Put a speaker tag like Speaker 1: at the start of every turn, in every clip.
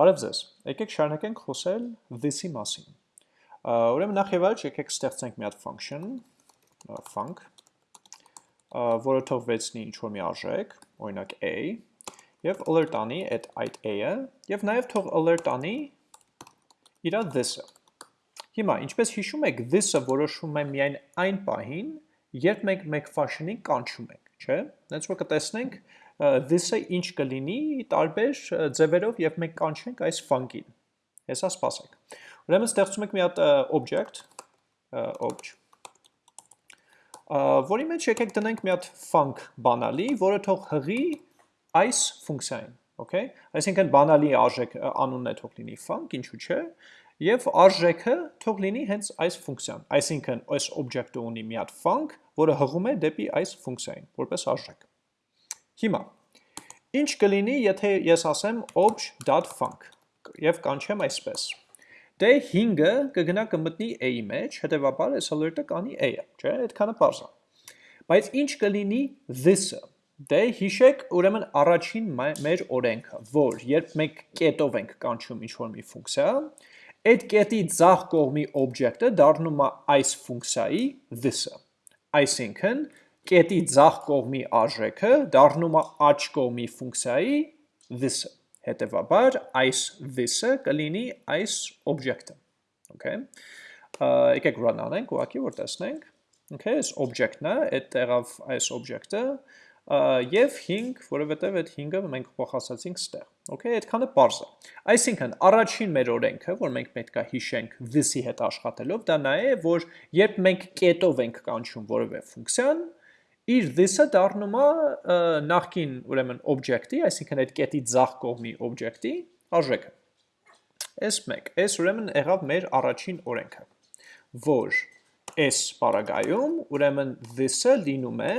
Speaker 1: Բարև ձեզ։ Եկեք շարունակենք խոսել this-ի մասին։ Ուրեմն նախ եւ առաջ եկեք ստեղծենք մի հատ function, func, որը թողվեցնի ինչ որ մի արժեք, օրինակ a, եւ alert անի այդ այդ a-ը, եւ նաեւ թող alert անի իր this-ը։ Հիմա, ինչպես հիշում եք, this-ը որոշվում է միայն այն պահին, երբ մենք մեկ function-ին կանչում ենք, չէ՞։ Դենց որ կտեսնենք, this-ը ինչ կլինի տարբեր ձևերով եւ մենք կանչենք այս func-ին։ Հեսա սպասեք։ Ուրեմն ստեղծում ենք մի հատ object, obj, որի մեջ եկեք դնենք մի հատ func բանալի, որը թող հղի այս ֆունկցիային, okay? Այսինքն բանալի արժեք անունն է թող լինի func, ինչու՞ չէ, եւ արժեքը թող լինի հենց այս ֆունկցիան։ Այսինքն այս object-ը ունի մի հատ func, որը հղում է դեպի այս ֆունկցիային, որպես արժեք։ Հիմա, ինչ կլինի, եթե ես ասեմ obj.func և կանչեմ այսպես։ Դե 5-ը կգնա կմտնի a-ի մեջ, հետևաբար այս alert-ը կանի a-ը, չէ, այդքանը պարզ է։ Բայց ինչ կլինի this-ը։ Դե հիշեք ուրեմն առաջին մեր օրենքը, որ երբ մենք կետով ենք կանչում ինչ-որ մի ֆունկցիա, այդ կետի ձախ կողմի object-ը դառնում է այս ֆունկցիայի this-ը։ Այսինքն, կետի ձախ կողմի արժեքը դառնում է աջ կողմի ֆունկցիայի this-ը։ Հետևաբար այս this-ը կլինի այս object-ը։ Okay։ Եկեք run անենք, ուղղակի որ տեսնենք։ Okay, այս object-ն է, այդ տեղավ այս object-ը եւ 5, որովհետեւ այդ 5-ը մենք փոխասացինք ստեղ։ Okay, այդքանը པարզ է։ Այսինքն, առաջին մեր օրենքը, որ մենք պետք է հիշենք this-ի հետ աշխատելով, դա նա է, որ երբ մենք կետով ենք կանչում որևէ ֆունկցիան, իր this-ը դառնում է նախքին ուրեմն object-ի, այսինքն այդ կետի ձախ կողմի object-ի արժեքը։ S1, S ուրեմն եղավ մեր առաջին օրենքը, որ S պարագայում ուրեմն this-ը լինում է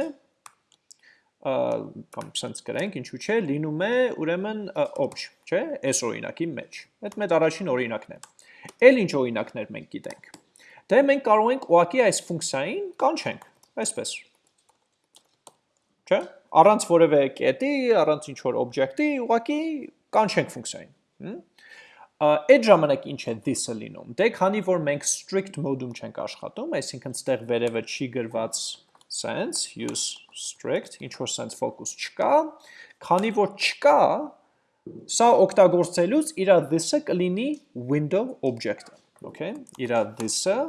Speaker 1: կամ սենց գրենք, ինչու չէ, լինում է ուրեմն obj, չէ, S օրինակի մեջ։ Այդ մեր առաջին օրինակն է։ Էլ ինչ օրինակներ մենք գիտենք։ Դե մենք կարող ենք ուղակի այս ֆունկցիային կանչենք, այսպես չէ՞։ Առանց որևէ կետի, առանց ինչ որ օբյեկտի, ուղղակի կանչենք ֆունկցիային։ Այդ ժամանակ ինչ է this-ը լինում։ Դե քանի որ մենք strict mode-ում չենք աշխատում, այսինքն ստեղ վերևը չի գրված sense use strict, ինչ որ sense focus չկա, քանի որ չկա, սա օգտագործելուց իր this-ը կլինի window object-ը, okay? Իր this-ը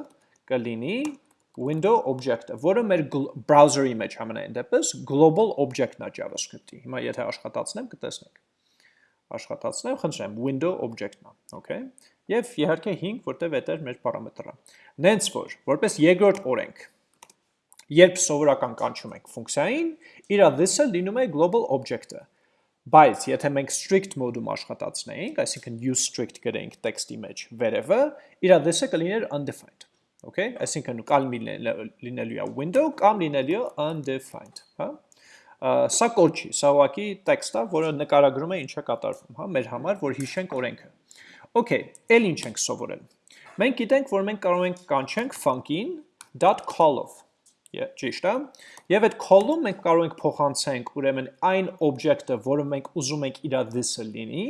Speaker 1: կլինի window object-ը, որը մեր browser-ի մեջ ամենայն դեպս global object-ն է JavaScript-ի։ Հիմա եթե աշխատացնեմ, կտեսնեք։ Աշխատացնեմ, խնդրեմ, window object-ն է, okay? Եվ իհարկե 5, որտեղ էտեր մեր պարամետրը։ Նենց որ, որպես երկրորդ օրենք, երբ սովորական կանչում ենք ֆունկցիային, իր this-ը լինում է global object-ը։ Բայց եթե մենք strict mode-ում աշխատացնեինք, այսինքն use strict գրեինք տեքստի մեջ վերևը, իր this-ը կլիներ undefined okay, այսինքն կամ լինելու է window կամ լինելու է undefined, հա։ Սա կոդ չի, սա ուղղակի տեքստ է, որը նկարագրում է ինչ է կատարվում, հա, մեր համար, որ հիշենք օրենքը։ Okay, ել ինչ ենք սովորել։ Մենք գիտենք, որ մենք կարող ենք կանչենք func-ին .call-ով։ Ճիշտ է։ Եվ այդ call-ում մենք կարող ենք փոխանցենք ուրեմն այն օբյեկտը, որը մենք ուզում ենք իր this-ը լինի,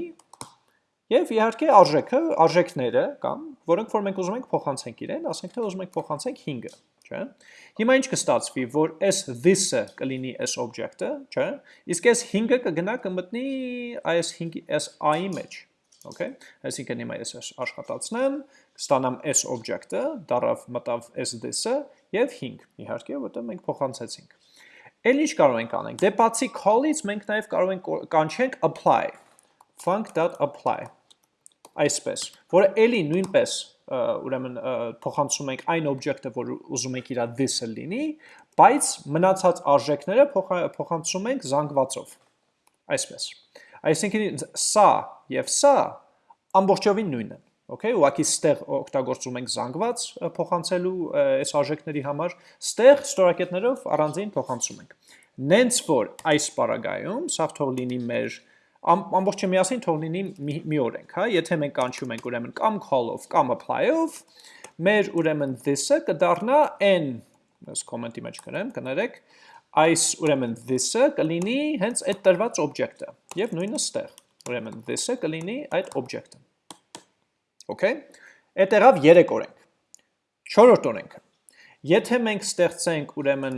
Speaker 1: Եվ իհարկե արժեքը, արժեքները կամ որոնք որ մենք ուզում ենք փոխանցենք իրեն, ասենք թե ուզում ենք փոխանցենք 5-ը, չէ՞։ Հիմա ինչ կստացվի, որ s this-ը կլինի s object-ը, չէ՞։ Իսկ s 5-ը կգնա կմտնի այս 5-ի s i-ի մեջ, okay։ Այսինքն հիմա ես աշխատացնեմ, կստանամ s object-ը, դարավ մտավ s this-ը եւ 5, իհարկե, որտեղ մենք փոխանցեցինք։ Էլ ինչ կարող ենք անենք։ Դե բացի call-ից մենք նաև կարող ենք կանչենք apply func.apply այսպես, որը էլի նույնպես ուրեմն փոխանցում ենք այն օբյեկտը, որ ուզում ենք իր this-ը լինի, բայց մնացած արժեքները փոխանցում ենք զանգվածով։ Այսպես։ Այսինքն սա եւ սա ամբողջովին նույնն են։ Okay, ուղղակի ստեղ օգտագործում ենք զանգված փոխանցելու այս արժեքների համար, ստեղ ստորակետներով առանձին փոխանցում ենք։ Նենց որ այս պարագայում սա թող լինի մեր ամբողջը միասին թող լինի մի, մի օրենք, հա, եթե մենք կանչում ենք ուրեմն կամ call-ով կամ apply-ով, մեր ուրեմն this-ը կդառնա n, ես comment-ի մեջ գրեմ, կներեք, այս ուրեմն this-ը կլինի հենց այդ տրված օբյեկտը, եւ նույնը ստեղ։ ուրեմն this-ը կլինի այդ object-ը։ Okay։ Այդ եղավ 3 օրենք։ 4-րդ օրենքը։ Եթե մենք ստեղծենք ուրեմն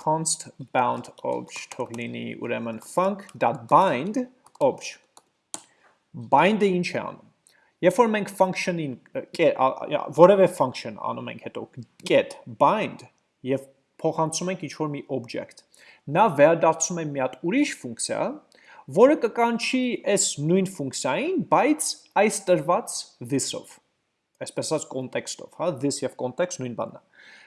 Speaker 1: const bound obj թող լինի ուրեմն func.bind obj. Bind-ը ինչ է անում։ Երբ որ մենք function-ին որևէ function անում ենք հետո get bind եւ փոխանցում ենք ինչ-որ մի object, նա վերադարձում է մի հատ ուրիշ ֆունկցիա, որը կկանչի այս նույն ֆունկցիային, բայց այս տրված this-ով այսպես ասած կոնտեքստով, հա, this եւ context նույն բանն է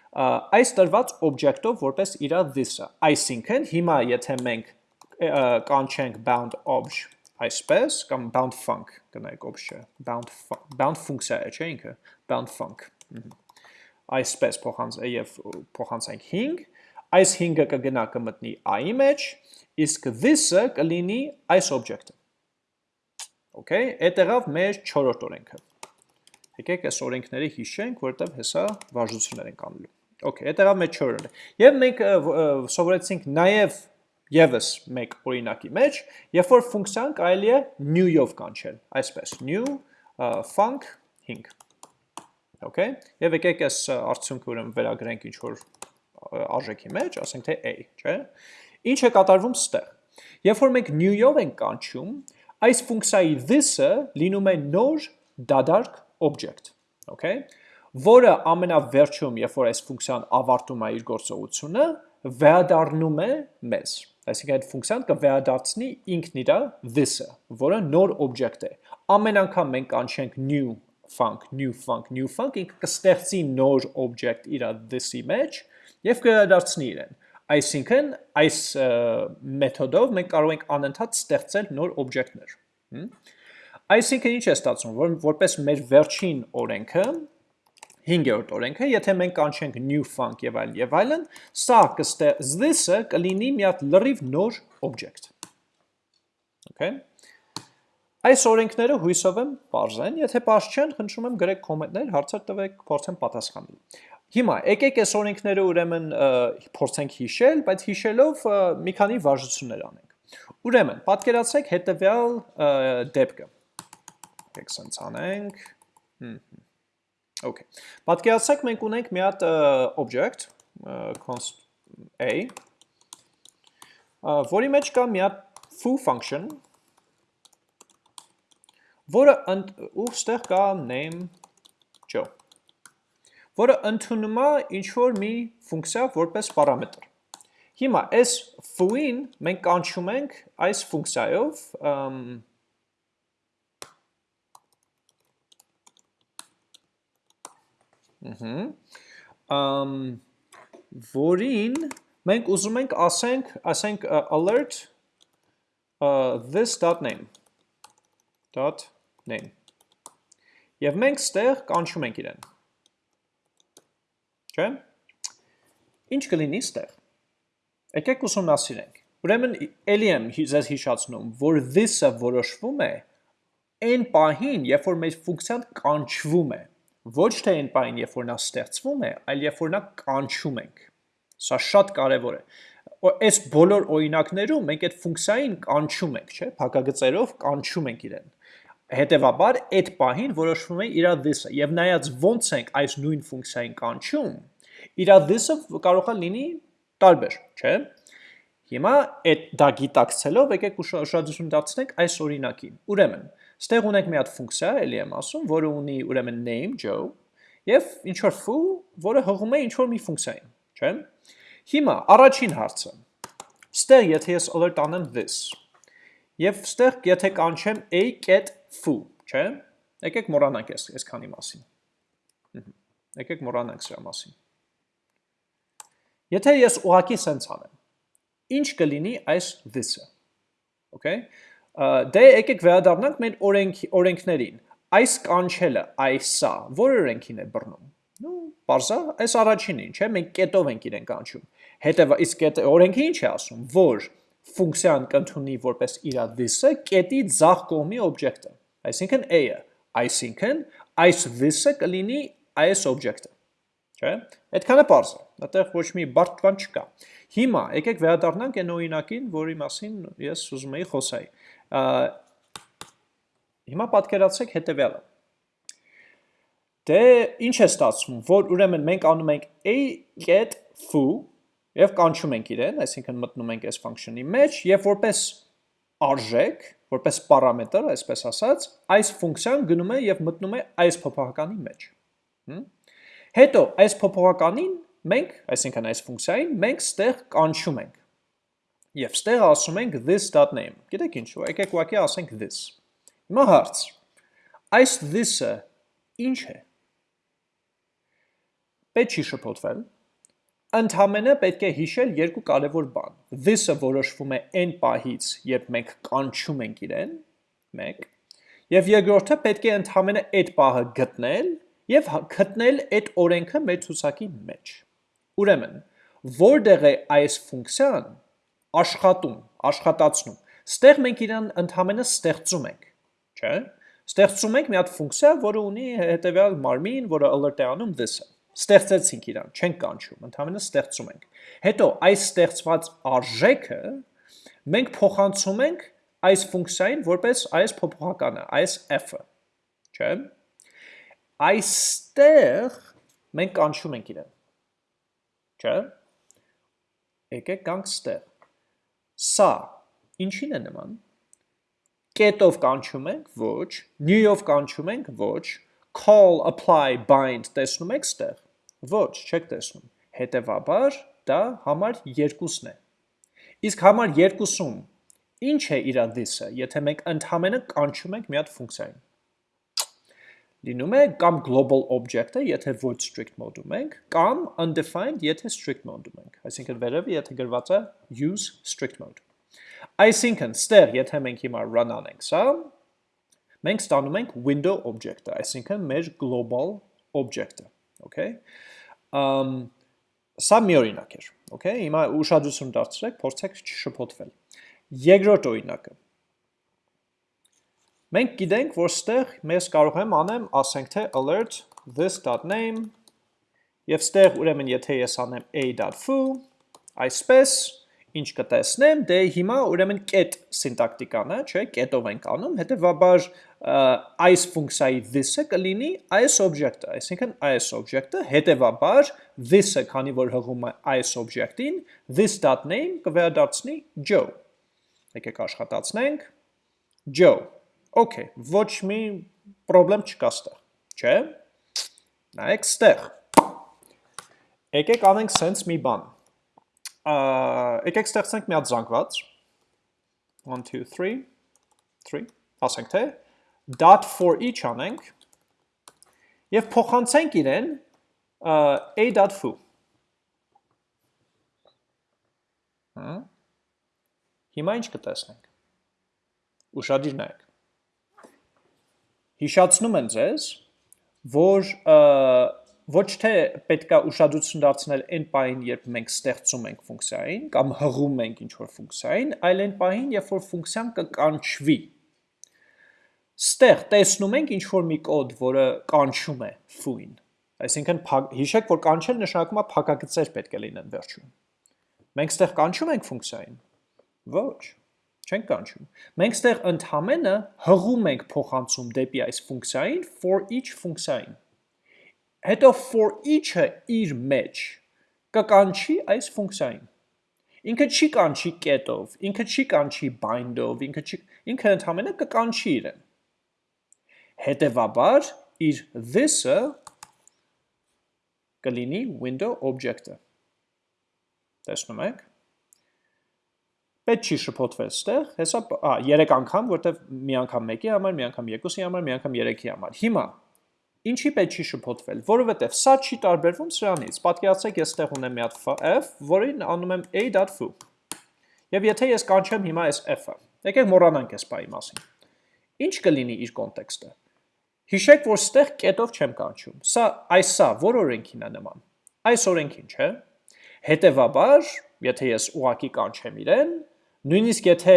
Speaker 1: այս տրված object-ով որպես իր this-ը։ Այսինքն, հիմա եթե մենք կանչենք bound obj այսպես կամ bound func գնայք obj-ը, bound bound ֆունկցիա է, չէ՞ ինքը, bound func։ Այսպես փոխանց եւ փոխանցենք 5, այս 5-ը կգնա կմտնի i-ի մեջ, իսկ this-ը կլինի այս object-ը։ Okay, այդ եղավ մեր 4-րդ օրենքը։ Եկեք այս օրենքները հիշենք, որտեղ հեսա վարժություններ ենք անելու։ Okay, այդ եղավ մեր 4-րդը։ Եվ մենք սովորեցինք նաև եւս մեկ օրինակի մեջ, երբ որ ֆունկցիան կարելի է new-ով կանչել, այսպես, new func 5։ Okay, եւ եկեք այս արդյունքը ուրեմն վերագրենք ինչ որ արժեքի մեջ, ասենք թե a, չէ՞։ Ինչ է կատարվում ստեղ։ Երբ որ մենք new-ով ենք կանչում, այս ֆունկցիայի this-ը լինում է նոր դադարք object, okay? Որը ամենավերջում, երբ որ այս ֆունկցիան ավարտում է իր գործողությունը, վերադառնում է մեզ։ Այսինքն այդ ֆունկցիան կվերադարձնի ինքն իր this-ը, որը նոր object է։ Ամեն անգամ մենք կանչենք new func, new func, new func, ինքը կստեղծի նոր object իր this-ի մեջ եւ կվերադարձնի իրեն։ Այսինքն այս մեթոդով մենք կարող ենք անընդհատ ստեղծել նոր օբյեկտներ։ Այսինքն ինչ է ստացվում, որ որպես մեր վերջին օրենքը 5-րդ օրենքը, եթե մենք կանչենք new func եւ այլ եւ այլն, սա կստեղ this-ը կլինի մի հատ լրիվ նոր object։ Okay։ Այս օրենքները հույսով եմ բարձ են, եթե բարձ չեն, խնդրում եմ գրեք կոմենտներ, հարցեր տվեք, փորձեմ պատասխանել։ Հիմա եկեք այս օրենքները ուրեմն փորձենք հիշել, բայց հիշելով մի քանի վարժություններ անենք։ Ուրեմն, պատկերացրեք հետևյալ դեպքը։ Եկեք սենց անենք։ Հմ Okay։ Պատկերացրեք մենք ունենք մի հատ object const a որի մեջ կա մի հատ foo function որը ու ստեղ կա name joe որը ընդունում է ինչ որ մի ֆունկցիա որպես պարամետր։ Հիմա այս foo-ին մենք կանչում ենք այս ֆունկցիայով Ահա։ որին մենք ուզում ենք ասենք, ասենք alert this.name .name Եվ մենք ստեղ կանչում ենք իրեն։ Չէ՞։ Ինչ կլինի ստեղ։ Եկեք ուսումնասիրենք։ Ուրեմն ելի եմ ձեզ հիշացնում, որ this-ը որոշվում է այն պահին, երբ որ մեր ֆունկցիան կանչվում է ոչ թե այն պայն, երբ որ նա ստեղծվում է, այլ երբ որ նա կանչում ենք։ Սա շատ կարևոր է։ Այս բոլոր օրինակներում մենք այդ ֆունկցիային կանչում ենք, չէ՞, փակագծերով կանչում ենք իրեն։ Հետևաբար այդ պահին որոշվում է իր this-ը եւ նայած ոնց ենք այս նույն ֆունկցիային կանչում, իր this-ը կարող է լինի տարբեր, չէ՞։ Հիմա այդ դա գիտակցելով եկեք ուշադրություն դարձնենք այս օրինակին։ Ուրեմն, Ստեղ ունենք մի հատ ֆունկցիա, էլի եմ ասում, որը ունի ուրեմն name Joe եւ ինչ որ foo, որը հղում է ինչ որ մի ֆունկցիային, չէ՞։ Հիմա առաջին հարցը։ Ստեղ եթե ես alert անեմ this եւ ստեղ եթե կանչեմ a get foo, չէ՞։ Եկեք մոռանանք այս այսքանի մասին։ Եկեք մոռանանք սրա մասին։ Եթե ես ուղակի սենց անեմ, ինչ կլինի այս this-ը։ Okay դե եկեք վերադառնանք մեր օրենք օրենքներին։ Այս կանչելը, այսա, որ օրենքին է բռնում։ Ну, բարձա, այս առաջինին, չէ՞, մենք կետով ենք իրեն կանչում։ Հետևա, իսկ կետ օրենքը ինչ է ասում, որ ֆունկցիան կընդունի որպես իր this-ը կետի ձախ կողմի օբյեկտը, այսինքն a-ը, այսինքն այս this-ը կլինի այս օբյեկտը։ Չէ՞։ Այդքանը բարձ է։ Այդտեղ ոչ մի բարդ բան չկա։ Հիմա եկեք վերադառնանք այն օրինակին, որի մասին ես ուզում էի խոսալ Հիմա պատկերացրեք հետևյալը։ Դե ինչ է ստացվում, որ ուրեմն մենք անում ենք a get foo եւ կանչում ենք իրեն, այսինքն մտնում ենք այս function-ի մեջ եւ որպես արժեք, որպես պարամետր, այսպես ասած, այս ֆունկցիան գնում է եւ մտնում է այս փոփոխականի մեջ։ Հետո այս փոփոխականին մենք, այսինքն այս ֆունկցիային, մենք ստեղ կանչում ենք։ Եվ ստեղ ասում ենք this.name։ Գիտեք ինչու, եկեք ուղղակի ասենք this։ Հիմա հարց։ Այս this-ը ինչ է։ Պետք չի շփոթվել։ Ընդհանրապես պետք է հիշել երկու կարևոր բան։ This-ը որոշվում է n պահից, երբ մենք կանչում ենք իրեն, 1, եւ երկրորդը պետք է ընդհանրապես այդ պահը գտնել եւ գտնել այդ օրենքը մեր ցուցակի մեջ։ Ուրեմն, որտեղ է այս ֆունկցիան, աշխատում, աշխատացնում։ Ստեղ մենք իրան ընդհանրապես ստեղծում ենք, չէ՞։ Ստեղծում ենք մի հատ ֆունկցիա, որը ունի հետևյալ մարմին, որը alert է անում this-ը։ Ստեղծեցինք իրան, չենք կանչում, ընդհանրապես ստեղծում ենք։ Հետո այս ստեղծված արժեքը մենք փոխանցում ենք այս ֆունկցիային որպես այս փոփոխականը, այս f-ը, չէ՞։ Այստեղ մենք կանչում ենք իրեն։ Չէ՞։ Եկեք գանք ստեղ Սա ինչին է նման։ Կետով կանչում ենք ոչ, new-ով կանչում ենք ոչ, call, apply, bind տեսնում եք ստեղ։ Ոչ, չեք տեսնում։ Հետևաբար դա համար 2-ն է։ Իսկ համար 2-ում ինչ է իր this-ը, եթե մենք ընդհանրապես կանչում ենք մի հատ ֆունկցիային։ Լինում է կամ global object-ը, եթե ոչ strict mode-ում ենք, կամ undefined, եթե strict mode-ում ենք։ Այսինքն վերևի, եթե գրված է use strict mode։ Այսինքն, ստեղ, եթե մենք հիմա run անենք սա, մենք ստանում ենք window object-ը, այսինքն մեր global object-ը, okay? Um, սա մի օրինակ էր, okay? Հիմա ուշադրություն դարձրեք, փորձեք չշփոթվել։ Երկրորդ օրինակը։ Մենք գիտենք, որ ստեղ մեզ կարող եմ անեմ, ասենք թե alert this.name եւ ստեղ ուրեմն եթե ես անեմ a.foo, այսպես ինչ կտեսնեմ, դե հիմա ուրեմն կետ սինտակտիկան է, չէ, կետով ենք անում, հետևաբար այս ֆունկցիայի this-ը կլինի այս object-ը, այսինքն այս object-ը, հետևաբար this-ը, քանի որ հղում է այս object-ին, this.name կվերադարձնի Joe։ Եկեք աշխատացնենք. Joe։ Okay, ոչ մի խնդրեմ չկա ստեղ, չէ՞։ Նայեք ստեղ։ Եկեք անենք sense մի բան եկեք ստեղծենք մի հատ զանգված 1 2 3 3 ասենք թե dot for each անենք եւ փոխանցենք իրեն a.foo հիմա ինչ կտեսնենք ուշադիր նայեք հիշացնում եմ ձեզ որ ոչ թե պետքա ուշադրություն դարձնել այն պահին, երբ մենք ստեղծում ենք ֆունկցիային կամ հղում ենք ինչ-որ ֆունկցիային, այլ այն պահին, երբ որ ֆունկցիան կկանչվի։ Ստեղ տեսնում ենք ինչ-որ մի կոդ, որը կանչում է foo-ին։ Այսինքն հիշեք, որ կանչել նշանակում է փակագծեր պետք է լինեն վերջում։ Մենք ստեղ կանչում ենք ֆունկցիային։ Ոչ, չենք կանչում։ Մենք ստեղ ընդհանրապես հղում ենք փոխանցում դեպի այս ֆունկցիային for each ֆունկցիային հետո for each-ը իր մեջ կկանչի այս ֆունկցիային։ Ինքը չի կանչի get-ով, ինքը չի կանչի bind-ով, ինքը չի ինքը ընդհանրապես կկանչի իրեն։ Հետևաբար իր this-ը կլինի window object-ը։ Տեսնում եք։ Պետք չի շփոթվել ստեղ, հեսա, ա, 3 անգամ, որտեվ մի անգամ 1-ի համար, մի անգամ 2-ի համար, մի անգամ 3-ի համար։ Հիմա Ինչի պետք չի շփոթվել, որովհետև սա չի տարբերվում սրանից։ Պատկերացրեք, ես ստեղ ունեմ մի հատ f, որին անում եմ a.foo։ Եվ եթե ես կանչեմ հիմա այս f-ը, եկեք մոռանանք այս բայի մասին։ Ինչ կլինի իր կոնտեքստը։ Հիշեք, որ ստեղ կետով չեմ կանչում։ Սա այս սա որ օրենքին է նման։ Այս օրենքին, չէ՞։ Հետևաբար, եթե ես ուղակի կանչեմ իրեն, նույնիսկ եթե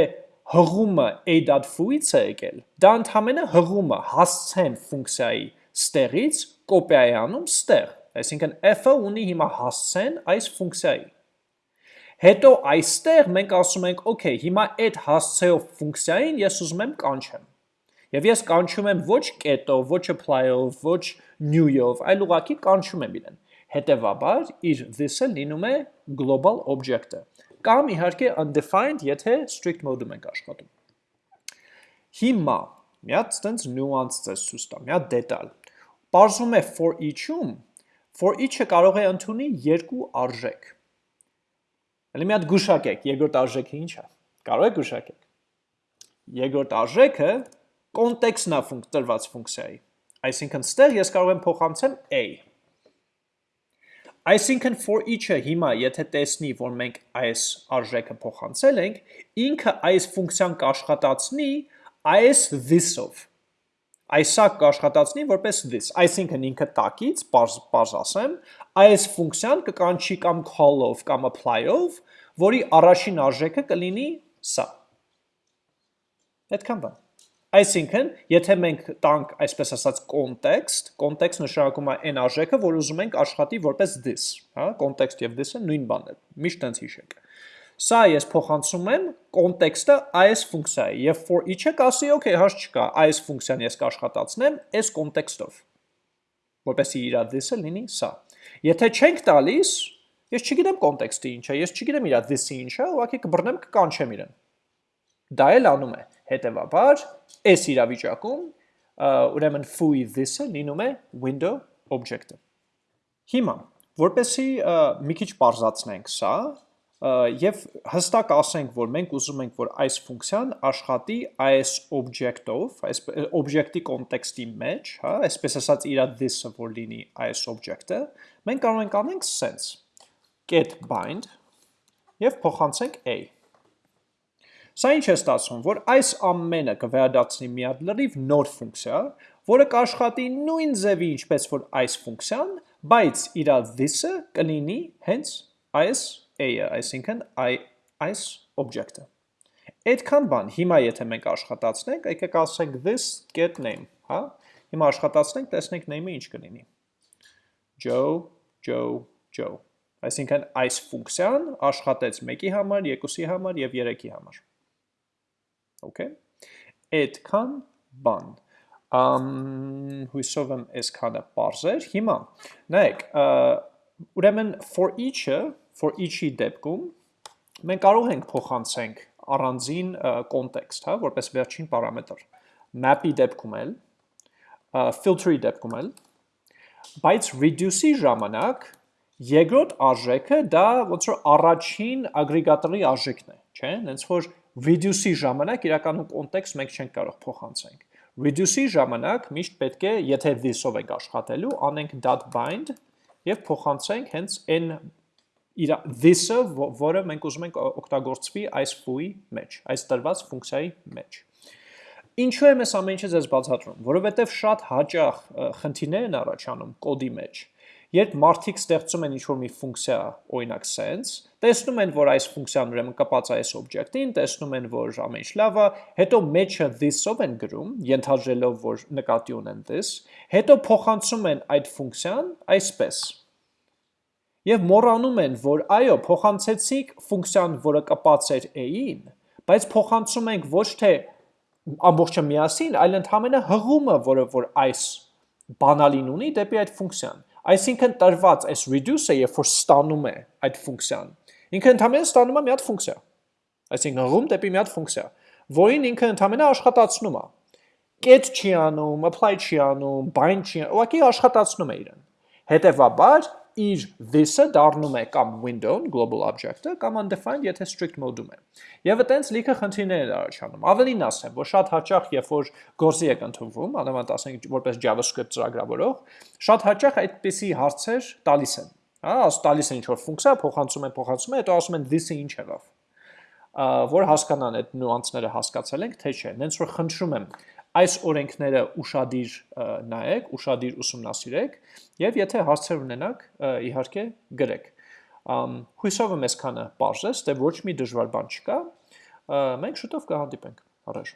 Speaker 1: հղումը a.foo-ից է եկել, դա ընդհանրապես հղումը հասցեն ֆունկցիայի ստեղից կոպիա է անում ստեղ, այսինքն f-ը ունի հիմա հասցեն այս ֆունկցիայի։ Հետո այստեղ մենք ասում ենք, okay, հիմա այդ հասցեով ֆունկցիային ես ուզում եմ կանչեմ։ Եվ ես կանչում եմ ոչ կետով, ոչ apply-ով, ոչ new-ով, այլ ուղղակի կանչում եմ իրեն։ Հետևաբար իր this-ը լինում է global object-ը։ Կամ իհարկե undefined, եթե strict mode-ում ենք աշխատում։ Հիմա մի հատ այդպես նյուանս ցես ցույց տամ, մի հատ դետալ։ Պարզում է for each-ում, for each-ը կարող է ընդունի երկու արժեք։ Հələ մի հատ գուշակեք, երկրորդ արժեքը ի՞նչ է։ Կարող եք գուշակեք։ Երկրորդ արժեքը կոնտեքստն է տրված ֆունկցիայի։ Այսինքն ստեղ ես կարող եմ փոխանցեմ a։ Այսինքն for each-ը հիմա եթե տեսնի, որ մենք այս արժեքը փոխանցել ենք, ինքը այս ֆունկցիան կաշխատացնի այս this-ով։ Այսա կաշխատացնի որպես this։ Այսինքն ինքը տակից, պարզ, պարզ ասեմ, այս ֆունկցիան կկանչի կամ call-ով կամ apply-ով, որի առաջին արժեքը կլինի սա։ Այդքան բան։ Այսինքն, եթե մենք տանք, այսպես ասած, context, context նշանակում է այն արժեքը, որ ուզում ենք աշխատի որպես this, հա, context եւ this-ը նույն բանն է։ Միշտ տենց հիշեք։ Սա ես փոխանցում եմ context-ը այս ֆունկցիայի եւ for each-ը կասի, okay, հաշ չկա, այս ֆունկցիան ես կաշխատացնեմ այս context-ով։ Որպեսզի իր this-ը լինի սա։ Եթե չենք տալիս, ես չգիտեմ context-ը ինչ է, ես չգիտեմ իր this-ը ինչ է, ուղղակի կբռնեմ կկանչեմ իրեն։ Դա էլ անում է։ Հետևաբար, այս իրավիճակում ուրեմն foo-ի this-ը լինում է window object-ը։ Հիմա, որպեսի մի քիչ parзացնենք սա, եւ հստակ ասենք, որ մենք ուզում ենք, որ այս ֆունկցիան աշխատի այս object-ով, այս object-ի կոնտեքստի մեջ, հա, այսպես ասած իր this-ը որ լինի այս object-ը, մենք կարող ենք անենք sense get bind եւ փոխանցենք a Սա ինչ է ստացվում, որ այս ամենը կվերադարձնի մի հատ լրիվ նոր ֆունկցիա, որը կաշխատի նույն ձևի ինչպես որ այս ֆունկցիան, բայց իր this-ը կլինի հենց այս a-ը, այսինքն այս object-ը։ Այդքան բան, հիմա եթե մենք աշխատացնենք, եկեք ասենք this get name, հա? Հիմա աշխատացնենք, տեսնենք name-ը ինչ կլինի։ Joe, Joe, Joe։ Այսինքն այս ֆունկցիան աշխատեց 1-ի համար, 2-ի համար եւ 3-ի համար։ Okay։ Այդքան բան։ Ամ հույսով եմ այսքանը բարձր։ Հիմա նայեք, ուրեմն for each-ը, for each-ի դեպքում մենք կարող ենք փոխանցենք առանձին context, հա, որպես վերջին պարամետր։ Map-ի դեպքում էլ, filter-ի դեպքում էլ, բայց reduce-ի ժամանակ երկրորդ արժեքը դա ոնց որ առաջին ագրեգատորի արժեքն է, չէ՞, հենց որ reduce-ի ժամանակ իրականում կոնտեքստ մենք չենք կարող փոխանցենք։ Reduce-ի ժամանակ միշտ պետք է, եթե this-ով ենք աշխատելու, անենք .bind եւ փոխանցենք հենց այն իր this-ը, որը մենք ուզում ենք օգտագործվի այս foo-ի մեջ, այս տրված ֆունկցիայի մեջ։ Ինչու եմ այս ամեն ինչը ձեզ բացատրում, որովհետև շատ հաճախ խնդիրներ են առաջանում կոդի մեջ Երբ մարդիկ ստեղծում են ինչ-որ մի ֆունկցիա, օրինակ sense, տեսնում են, որ այս ֆունկցիան ուրեմն կապած է այս օբյեկտին, տեսնում են, որ ամեն ինչ լավ է, հետո մեջը this-ով են գրում, ենթադրելով, որ նկատի ունեն this, հետո փոխանցում են այդ ֆունկցիան այսպես։ Եվ մոռանում են, որ այո, փոխանցեցիք ֆունկցիան, որը կապած էր a-ին, բայց փոխանցում ենք ոչ թե ամբողջը միասին, այլ ընդհանրապես հղումը, որը որ այս բանալին ունի դեպի այդ ֆունկցիան։ Այսինքն տրված այս reduce-ը, երբ որ ստանում է այդ ֆունկցիան, ինքը ընդհանրապես ստանում է մի հատ ֆունկցիա։ Այսինքն հղում դեպի մի հատ ֆունկցիա, որին ինքը ընդհանրապես աշխատացնում է։ Get չի անում, apply չի անում, bind չի, ուղղակի աշխատացնում է իրեն։ Հետևաբար իր this-ը դառնում է կամ window-ն, global object-ը, կամ undefined, եթե strict mode-ում է։ Եվ այտենց լիքը խնդիրներ են առաջանում։ Ավելին ասեմ, որ շատ հաճախ, երբ որ գործի եք ընդունվում, անհամեմատ ասենք որպես JavaScript ծրագրավորող, շատ հաճախ այդպիսի հարցեր տալիս են։ Հա, տալիս են ինչ-որ ֆունկցիա, փոխանցում են, փոխանցում են, հետո ասում են this-ը ինչ եղավ որ հասկանան այդ նյուանսները հասկացել ենք, թե չէ։ Նենց որ խնդրում եմ, այս օրենքները ուշադիր նայեք, ուշադիր ուսումնասիրեք եւ եթե հարցեր ունենաք, իհարկե գրեք։ Հույսով եմ այսքանը բարձր, թե ոչ մի դժվար բան չկա։ Մենք շուտով կհանդիպենք։ Առաջ